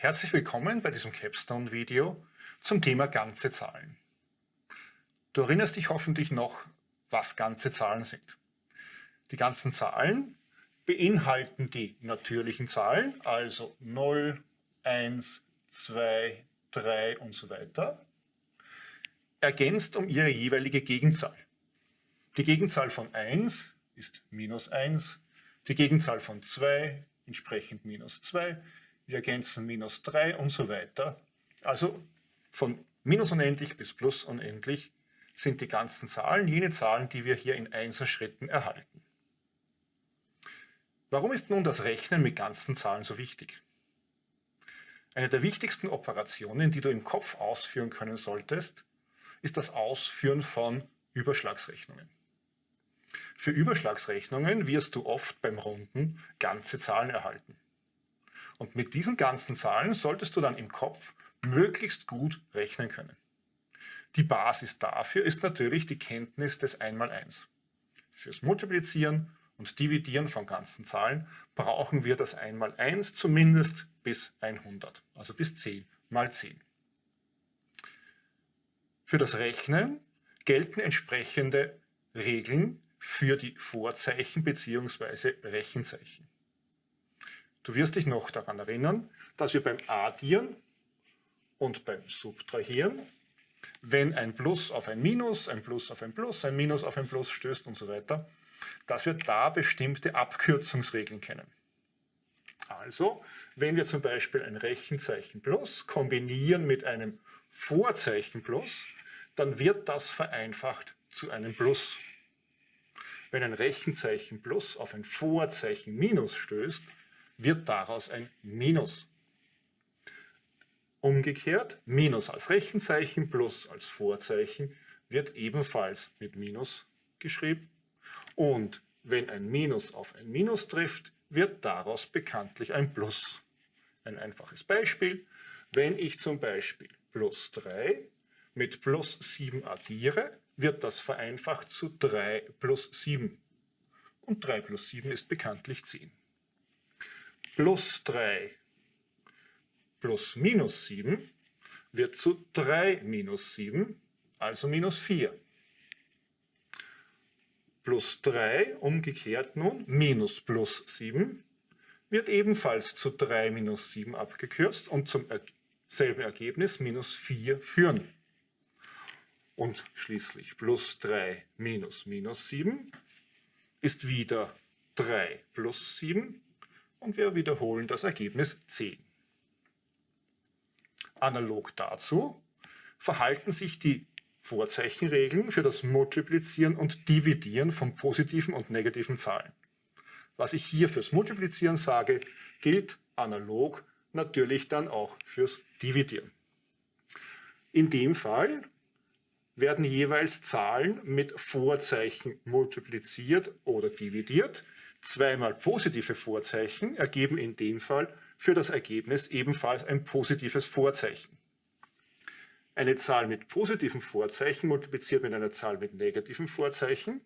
Herzlich willkommen bei diesem Capstone-Video zum Thema ganze Zahlen. Du erinnerst dich hoffentlich noch, was ganze Zahlen sind. Die ganzen Zahlen beinhalten die natürlichen Zahlen, also 0, 1, 2, 3 und so weiter, ergänzt um ihre jeweilige Gegenzahl. Die Gegenzahl von 1 ist minus 1, die Gegenzahl von 2 entsprechend minus 2, wir ergänzen minus 3 und so weiter. Also von minus unendlich bis plus unendlich sind die ganzen Zahlen jene Zahlen, die wir hier in Einserschritten erhalten. Warum ist nun das Rechnen mit ganzen Zahlen so wichtig? Eine der wichtigsten Operationen, die du im Kopf ausführen können solltest, ist das Ausführen von Überschlagsrechnungen. Für Überschlagsrechnungen wirst du oft beim Runden ganze Zahlen erhalten. Und mit diesen ganzen Zahlen solltest du dann im Kopf möglichst gut rechnen können. Die Basis dafür ist natürlich die Kenntnis des Einmaleins. Fürs Multiplizieren und Dividieren von ganzen Zahlen brauchen wir das Einmaleins zumindest bis 100, also bis 10 mal 10. Für das Rechnen gelten entsprechende Regeln für die Vorzeichen bzw. Rechenzeichen. Du wirst dich noch daran erinnern, dass wir beim Addieren und beim Subtrahieren, wenn ein Plus auf ein Minus, ein Plus auf ein Plus, ein Minus auf ein Plus stößt und so weiter, dass wir da bestimmte Abkürzungsregeln kennen. Also, wenn wir zum Beispiel ein Rechenzeichen Plus kombinieren mit einem Vorzeichen Plus, dann wird das vereinfacht zu einem Plus. Wenn ein Rechenzeichen Plus auf ein Vorzeichen Minus stößt, wird daraus ein Minus. Umgekehrt, Minus als Rechenzeichen plus als Vorzeichen wird ebenfalls mit Minus geschrieben. Und wenn ein Minus auf ein Minus trifft, wird daraus bekanntlich ein Plus. Ein einfaches Beispiel, wenn ich zum Beispiel plus 3 mit plus 7 addiere, wird das vereinfacht zu 3 plus 7. Und 3 plus 7 ist bekanntlich 10 plus 3 plus minus 7 wird zu 3 minus 7, also minus 4. Plus 3, umgekehrt nun, minus plus 7, wird ebenfalls zu 3 minus 7 abgekürzt und zum selben Ergebnis minus 4 führen. Und schließlich plus 3 minus minus 7 ist wieder 3 plus 7 und wir wiederholen das Ergebnis 10. Analog dazu verhalten sich die Vorzeichenregeln für das Multiplizieren und Dividieren von positiven und negativen Zahlen. Was ich hier fürs Multiplizieren sage, gilt analog natürlich dann auch fürs Dividieren. In dem Fall werden jeweils Zahlen mit Vorzeichen multipliziert oder dividiert, Zweimal positive Vorzeichen ergeben in dem Fall für das Ergebnis ebenfalls ein positives Vorzeichen. Eine Zahl mit positiven Vorzeichen multipliziert mit einer Zahl mit negativen Vorzeichen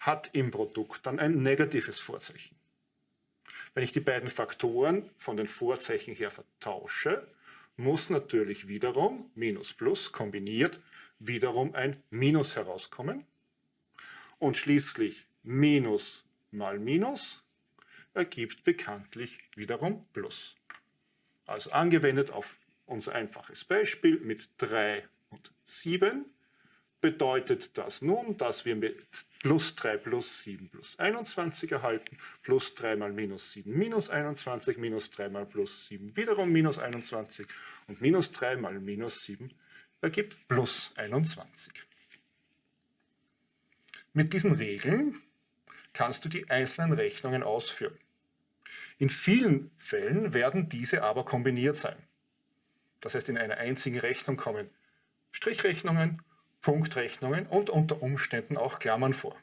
hat im Produkt dann ein negatives Vorzeichen. Wenn ich die beiden Faktoren von den Vorzeichen her vertausche, muss natürlich wiederum Minus Plus kombiniert wiederum ein Minus herauskommen. Und schließlich Minus mal Minus ergibt bekanntlich wiederum Plus. Also angewendet auf unser einfaches Beispiel mit 3 und 7 bedeutet das nun, dass wir mit plus 3 plus 7 plus 21 erhalten, plus 3 mal minus 7 minus 21, minus 3 mal plus 7 wiederum minus 21 und minus 3 mal minus 7 ergibt plus 21. Mit diesen Regeln kannst du die einzelnen Rechnungen ausführen. In vielen Fällen werden diese aber kombiniert sein. Das heißt, in einer einzigen Rechnung kommen Strichrechnungen, Punktrechnungen und unter Umständen auch Klammern vor.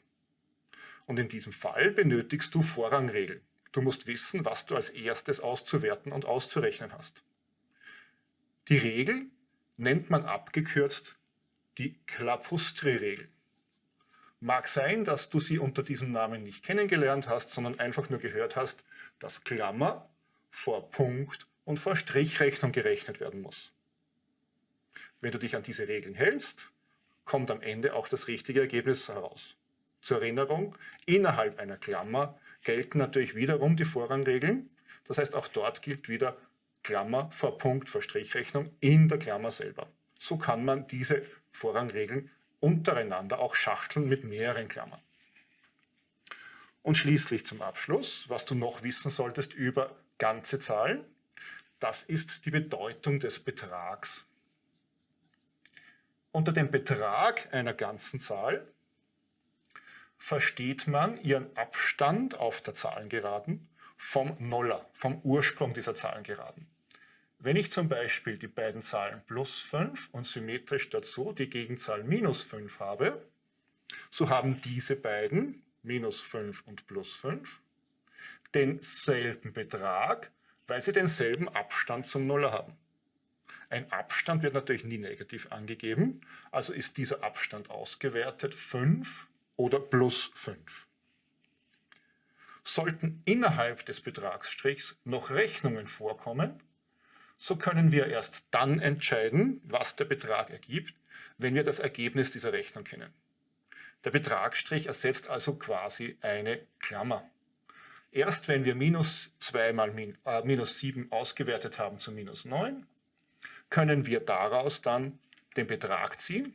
Und in diesem Fall benötigst du Vorrangregeln. Du musst wissen, was du als erstes auszuwerten und auszurechnen hast. Die Regel nennt man abgekürzt die Klapustri-Regel. Mag sein, dass du sie unter diesem Namen nicht kennengelernt hast, sondern einfach nur gehört hast, dass Klammer vor Punkt und vor Strichrechnung gerechnet werden muss. Wenn du dich an diese Regeln hältst, kommt am Ende auch das richtige Ergebnis heraus. Zur Erinnerung, innerhalb einer Klammer gelten natürlich wiederum die Vorrangregeln. Das heißt, auch dort gilt wieder Klammer vor Punkt vor Strichrechnung in der Klammer selber. So kann man diese Vorrangregeln untereinander auch schachteln mit mehreren Klammern. Und schließlich zum Abschluss, was du noch wissen solltest über ganze Zahlen, das ist die Bedeutung des Betrags. Unter dem Betrag einer ganzen Zahl versteht man ihren Abstand auf der Zahlengeraden vom Noller, vom Ursprung dieser Zahlengeraden. Wenn ich zum Beispiel die beiden Zahlen plus 5 und symmetrisch dazu die Gegenzahl minus 5 habe, so haben diese beiden, minus 5 und plus 5, denselben Betrag, weil sie denselben Abstand zum Nuller haben. Ein Abstand wird natürlich nie negativ angegeben, also ist dieser Abstand ausgewertet 5 oder plus 5. Sollten innerhalb des Betragsstrichs noch Rechnungen vorkommen, so können wir erst dann entscheiden, was der Betrag ergibt, wenn wir das Ergebnis dieser Rechnung kennen. Der Betragsstrich ersetzt also quasi eine Klammer. Erst wenn wir minus 2 mal min, äh, minus 7 ausgewertet haben zu minus 9, können wir daraus dann den Betrag ziehen.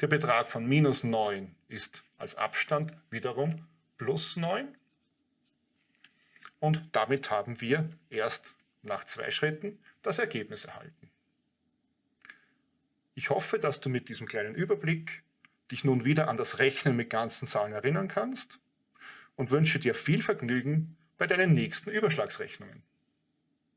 Der Betrag von minus 9 ist als Abstand wiederum plus 9. Und damit haben wir erst nach zwei Schritten das Ergebnis erhalten. Ich hoffe, dass du mit diesem kleinen Überblick dich nun wieder an das Rechnen mit ganzen Zahlen erinnern kannst und wünsche dir viel Vergnügen bei deinen nächsten Überschlagsrechnungen.